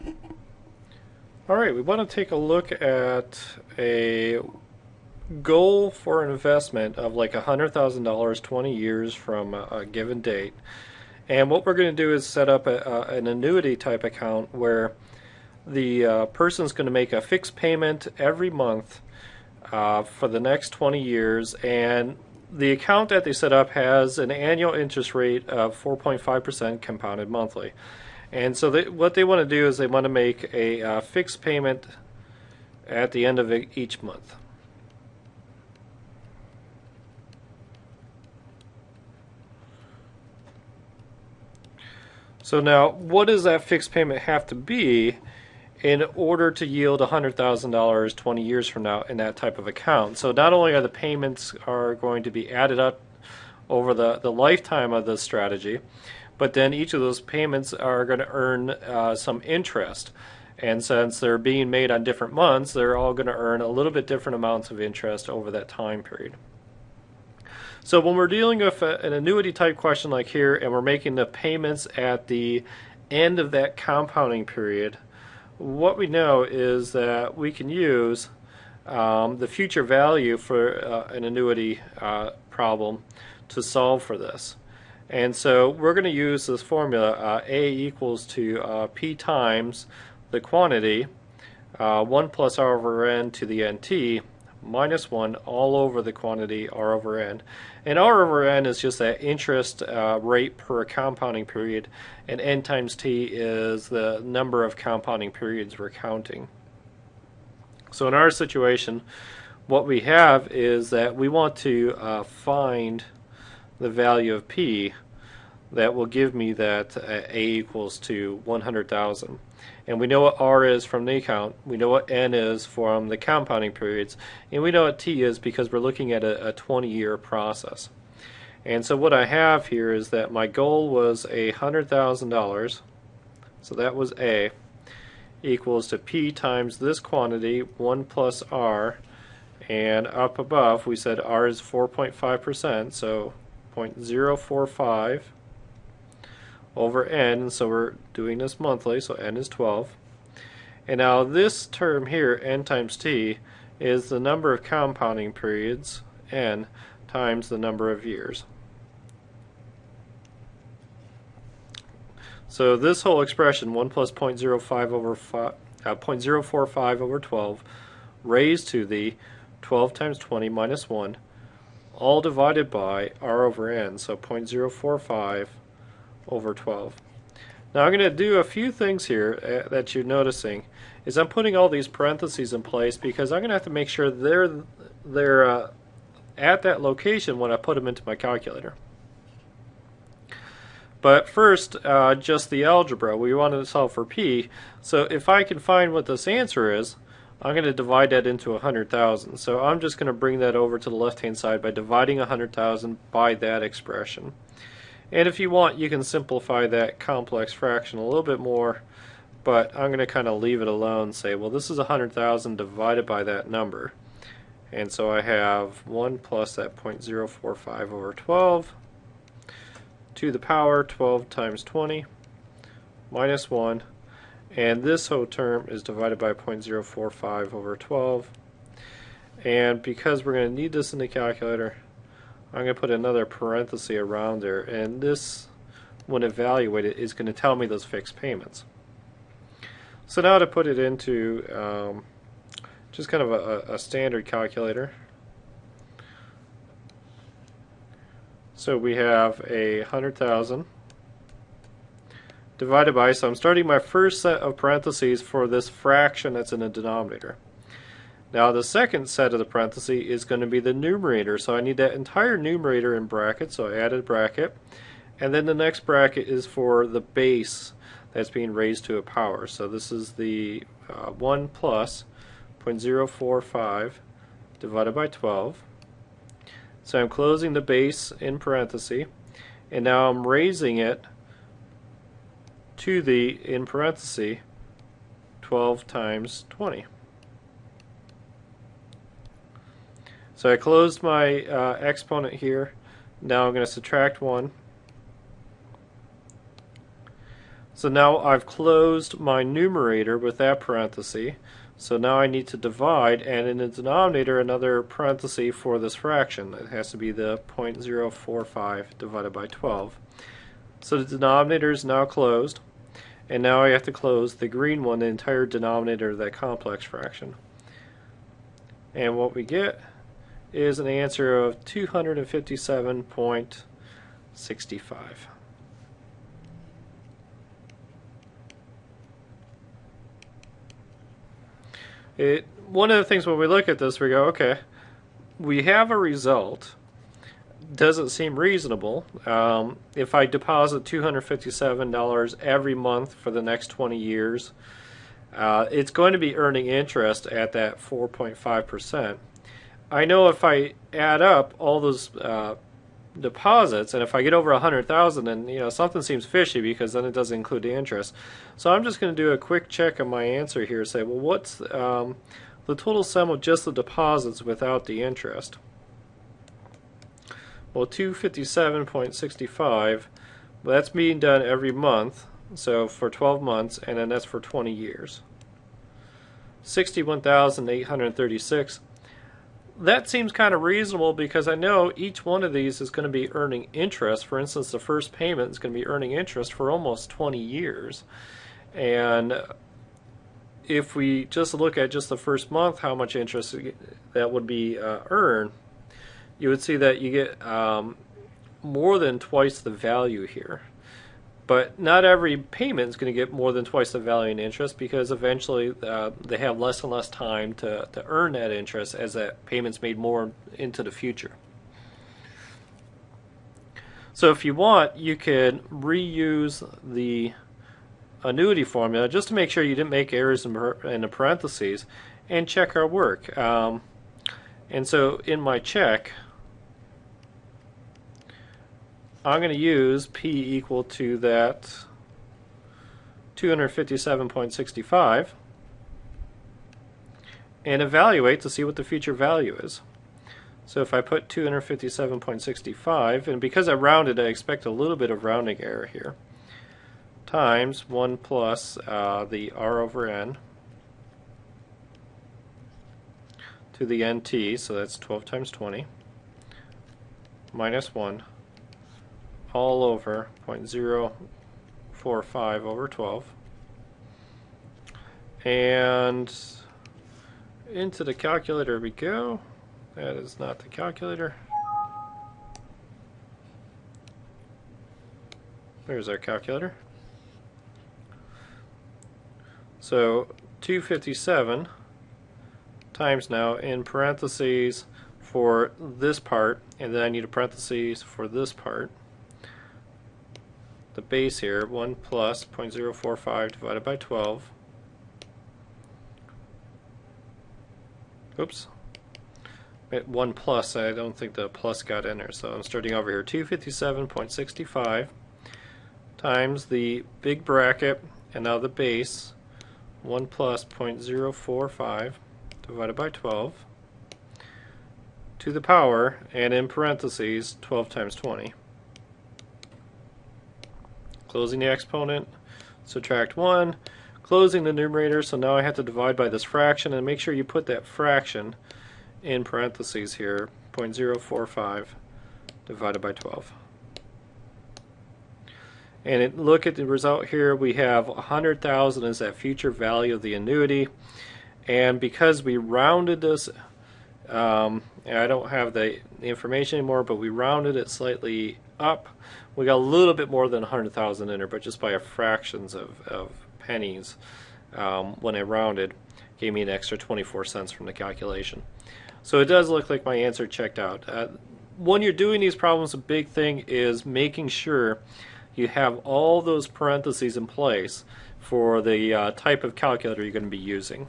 All right, we want to take a look at a goal for an investment of like $100,000 20 years from a, a, given date. And what we're going to do is set up a, a, an annuity type account where the uh, person's going to make a fixed payment every month uh, for the next 20 years and the account that they set up has an annual interest rate of 4.5% compounded monthly. And so they, what they want to do is they want to make a uh, fixed payment at the end of each month. So now, what does that fixed payment have to be in order to yield $100,000 20 years from now in that type of account. So not only are the payments are going to be added up over the, the lifetime of the strategy, but then each of those payments are going to earn uh, some interest. And since they're being made on different months, they're all going to earn a little bit different amounts of interest over that time period. So when we're dealing with an annuity type question like here and we're making the payments at the end of that compounding period, what we know is that we can use um, the future value for uh, an annuity uh, problem to solve for this. And so we're going to use this formula, uh, A equals to uh, P times the quantity, uh, 1 plus R over N to the NT, minus 1 all over the quantity R over N. And R over N is just that interest uh, rate per compounding period, and N times T is the number of compounding periods we're counting. So in our situation, what we have is that we want to uh, find the value of P that will give me that uh, A equals to 100,000. And we know what R is from the account, we know what N is from the compounding periods, and we know what T is because we're looking at a, a 20 year process. And so what I have here is that my goal was a $100,000, so that was A, equals to P times this quantity, 1 plus R, and up above we said R is 4.5%, so 0.045 over n, so we're doing this monthly, so n is 12. And now this term here, n times t, is the number of compounding periods, n, times the number of years. So this whole expression, 1 plus 0.05 over 5, uh, 0.045 over 12, raised to the 12 times 20 minus 1, all divided by r over n, so 0.045 over 12. Now I'm going to do a few things here uh, that you're noticing is I'm putting all these parentheses in place because I'm going to have to make sure they're they're uh, at that location when I put them into my calculator. But first, uh, just the algebra. We wanted to solve for p. So if I can find what this answer is, I'm going to divide that into 100,000. So I'm just going to bring that over to the left-hand side by dividing 100,000 by that expression. And if you want, you can simplify that complex fraction a little bit more, but I'm going to kind of leave it alone say, well, this is 100,000 divided by that number. And so I have 1 plus that 0.045 over 12 to the power 12 times 20 minus 1 and this whole term is divided by 0.045 over 12 and because we're going to need this in the calculator I'm going to put another parenthesis around there and this when evaluated is going to tell me those fixed payments. So now to put it into um, just kind of a, a standard calculator. So we have a hundred thousand divided by, so I'm starting my first set of parentheses for this fraction that's in the denominator. Now the second set of the parenthesis is going to be the numerator, so I need that entire numerator in brackets, so I added a bracket. And then the next bracket is for the base that's being raised to a power. So this is the uh, 1 plus 0.045 divided by 12. So I'm closing the base in parenthesis, and now I'm raising it to the, in parenthesis, 12 times 20. So I closed my uh, exponent here. Now I'm going to subtract 1. So now I've closed my numerator with that parenthesis. So now I need to divide, and in the denominator, another parenthesis for this fraction. It has to be the 0.045 divided by 12. So the denominator is now closed, and now I have to close the green one, the entire denominator of that complex fraction. And what we get is an answer of 257.65. It, one of the things when we look at this, we go, okay, we have a result. Doesn't seem reasonable. Um, if I deposit $257 every month for the next 20 years, uh, it's going to be earning interest at that 4.5%. I know if I add up all those uh, deposits, and if I get over a hundred thousand, then you know something seems fishy because then it doesn't include the interest. So I'm just going to do a quick check on my answer here. Say, well, what's um, the total sum of just the deposits without the interest? Well, 257.65. Well, that's being done every month, so for 12 months, and then that's for 20 years. 61,836 that seems kind of reasonable because I know each one of these is going to be earning interest. For instance, the first payment is going to be earning interest for almost 20 years. And if we just look at just the first month, how much interest that would be uh, earned, you would see that you get um, more than twice the value here. But not every payment is going to get more than twice the value in interest because eventually uh, they have less and less time to, to earn that interest as that payment's made more into the future. So if you want, you could reuse the annuity formula just to make sure you didn't make errors in, in the parentheses and check our work. Um, and so in my check, I'm going to use P equal to that 257.65 and evaluate to see what the future value is. So if I put 257.65, and because I rounded, I expect a little bit of rounding error here, times 1 plus uh, the r over n to the nt, so that's 12 times 20, minus 1 all over 0.045 over 12. And into the calculator we go. That is not the calculator. There's our calculator. So 257 times now in parentheses for this part, and then I need a parentheses for this part the base here, 1 plus 0.045 divided by 12. Oops. At 1 plus, I don't think the plus got in there, so I'm starting over here. 257.65 times the big bracket, and now the base, 1 plus 0.045 divided by 12 to the power, and in parentheses, 12 times 20 closing the exponent, subtract 1, closing the numerator, so now I have to divide by this fraction, and make sure you put that fraction in parentheses here, 0.045 divided by 12. And it, look at the result here, we have 100,000 is that future value of the annuity, and because we rounded this, um, I don't have the information anymore, but we rounded it slightly up, we got a little bit more than 100,000 in there, but just by a fractions of, of pennies um, when I rounded gave me an extra 24 cents from the calculation. So it does look like my answer checked out. Uh, when you're doing these problems, a big thing is making sure you have all those parentheses in place for the uh, type of calculator you're going to be using.